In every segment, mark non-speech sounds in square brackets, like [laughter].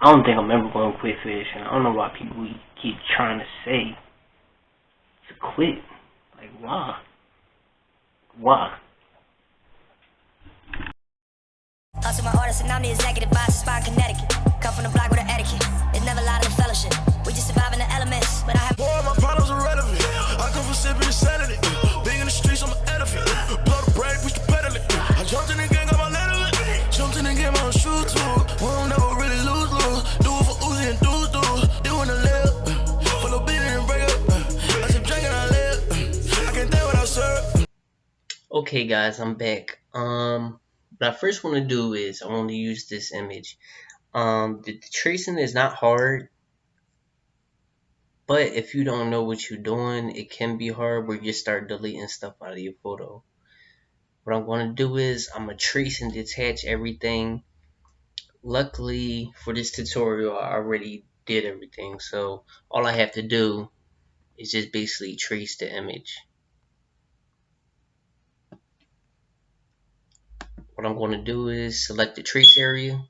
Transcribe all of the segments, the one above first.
I don't think I'm ever going to quit fishing. I don't know why people keep trying to say to quit. Like, why? Why? Hustle my artist and I'm the executive boss of Spine, Connecticut. Come from the block with an etiquette. It's never a lot of fellowship. We just surviving the elements, but I have. Boy, my problems are relevant. I come from sipping insanity. Being in the streets, I'm an elephant. Blow the brake, push the pedal. I jumped in the game, got my letter. Jumped in the game, I'm a shoot too. We don't never Okay, guys, I'm back. Um, what I first want to do is I want to use this image. Um, the, the tracing is not hard. But if you don't know what you're doing, it can be hard where you start deleting stuff out of your photo. What I'm going to do is I'm going to trace and detach everything. Luckily for this tutorial, I already did everything. So all I have to do is just basically trace the image. What I'm going to do is select the trace area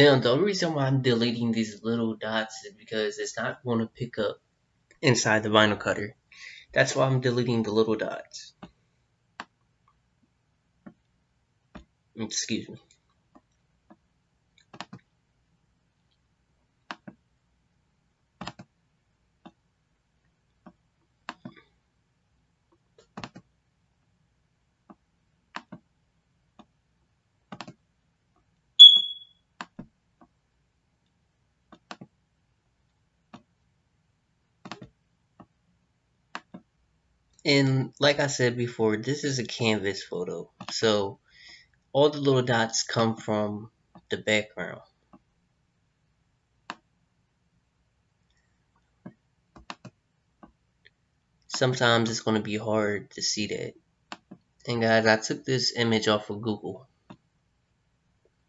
Then the only reason why I'm deleting these little dots is because it's not going to pick up inside the vinyl cutter. That's why I'm deleting the little dots. Excuse me. And like I said before, this is a canvas photo. So all the little dots come from the background. Sometimes it's going to be hard to see that. And guys, I took this image off of Google.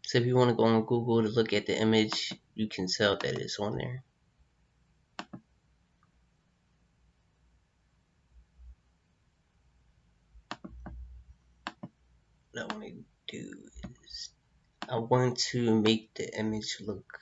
So if you want to go on Google to look at the image, you can tell that it's on there. do is I want to make the image look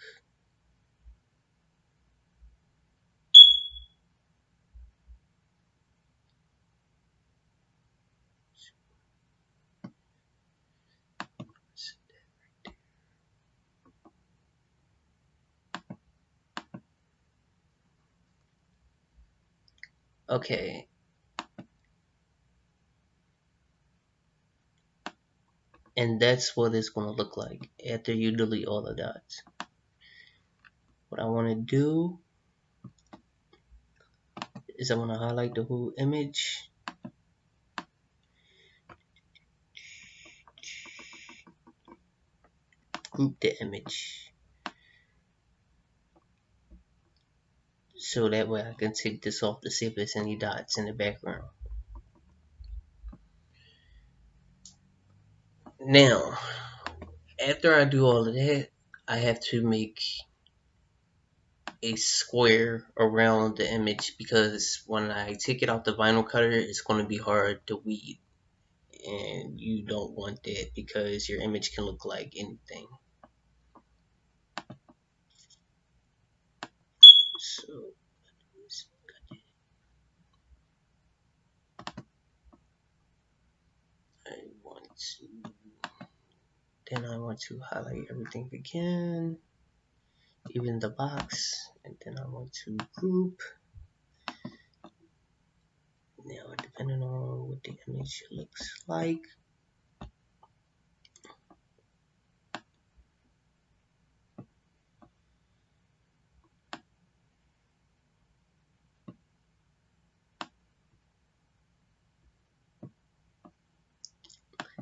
Okay, And that's what it's going to look like after you delete all the dots. What I want to do is I want to highlight the whole image. Group the image. So that way I can take this off to see if there's any dots in the background. Now, after I do all of that, I have to make a square around the image because when I take it off the vinyl cutter, it's going to be hard to weed. And you don't want that because your image can look like anything. So, I want to, then I want to highlight everything again even the box and then I want to group. Now depending on what the image looks like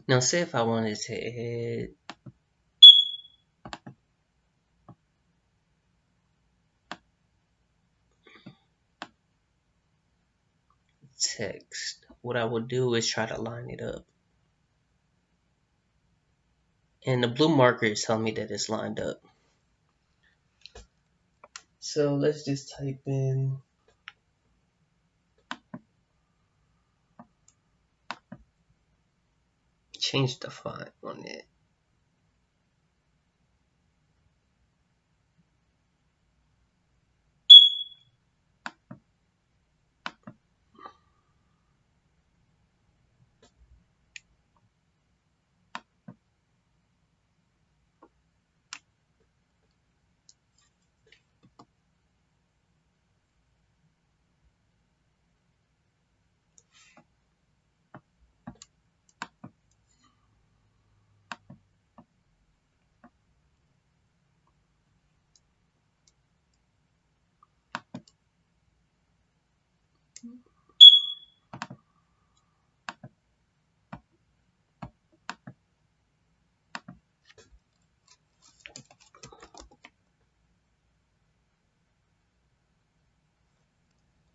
Now say if I wanted to add text, what I would do is try to line it up. And the blue marker is telling me that it's lined up. So let's just type in change the font on it.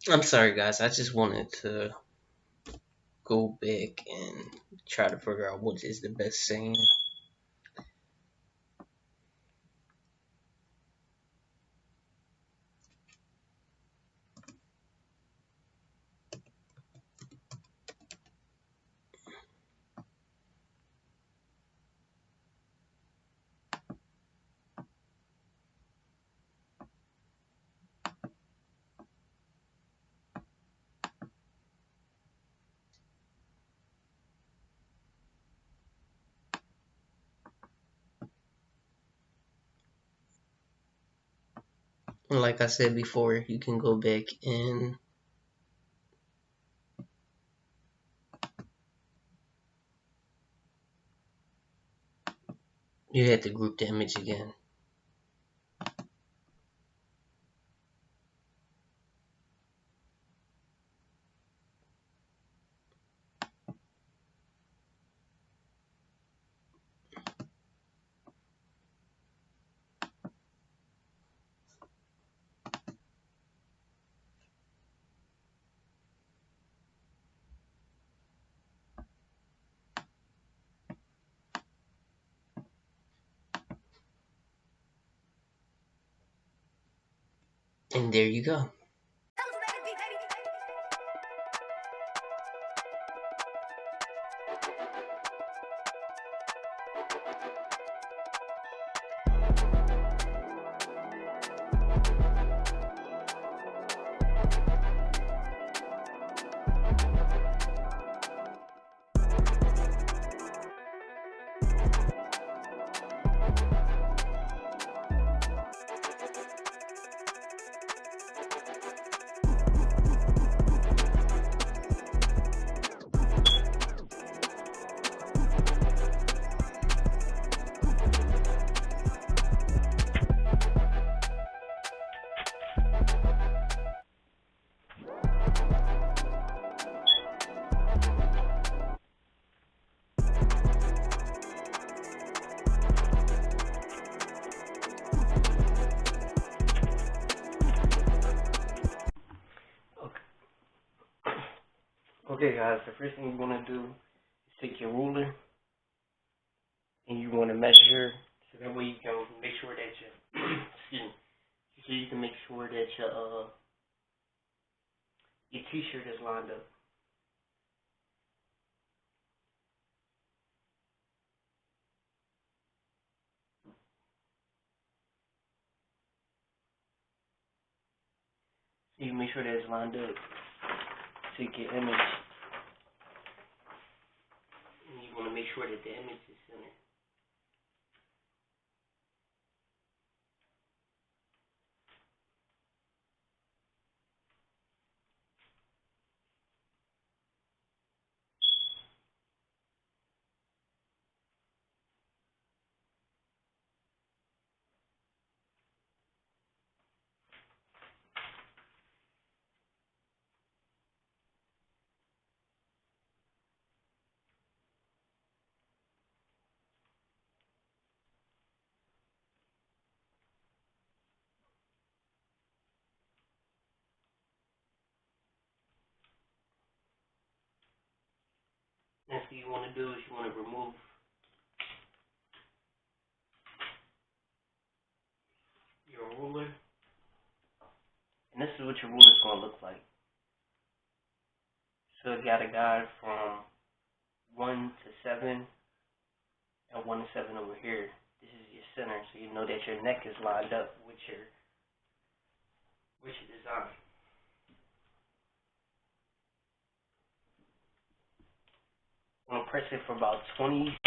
I'm sorry guys, I just wanted to go back and try to figure out what is the best saying. Like I said before, you can go back and you had to group the image again. And there you go. Okay guys, the first thing you want to do is take your ruler and you want to measure so that way you can make sure that your [clears throat] excuse me, so you can make sure that your uh your t-shirt is lined up. So you make sure that it's lined up. Take your image and you want to make sure that the image is centered. Thing you want to do is you want to remove your ruler. And this is what your ruler is going to look like. So it got a guide from 1 to 7 and 1 to 7 over here. This is your center, so you know that your neck is lined up with your, with your design. I'm going to press it for about 20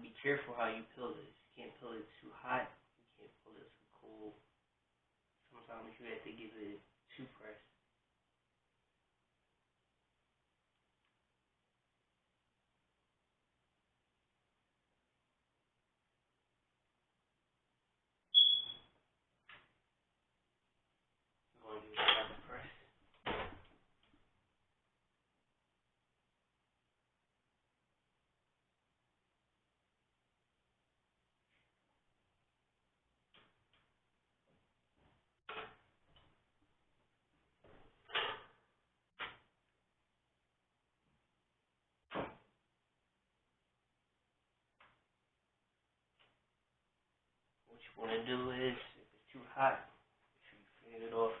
be careful how you peel this. You can't peel it too hot. You can't peel it too cold. Sometimes you have to give it two press. You're going to give it another press. What to do is, if it's too hot, you fan it off.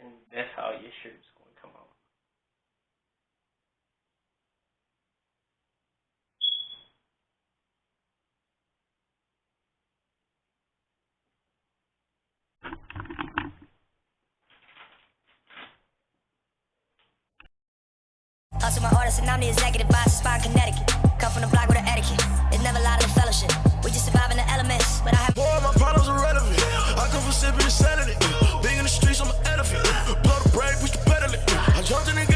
And that's how your shirt's going to come out. Hustle my artist and I'm the executive boss of Spine, Connecticut. Come from the block with the etiquette. It's never a lot of fellowship. We just surviving the elements, but I have Boy, my problems are relevant. I come from sipping insanity bitch, I'm an elephant. Blow the brake, push the pedal. I jumped in and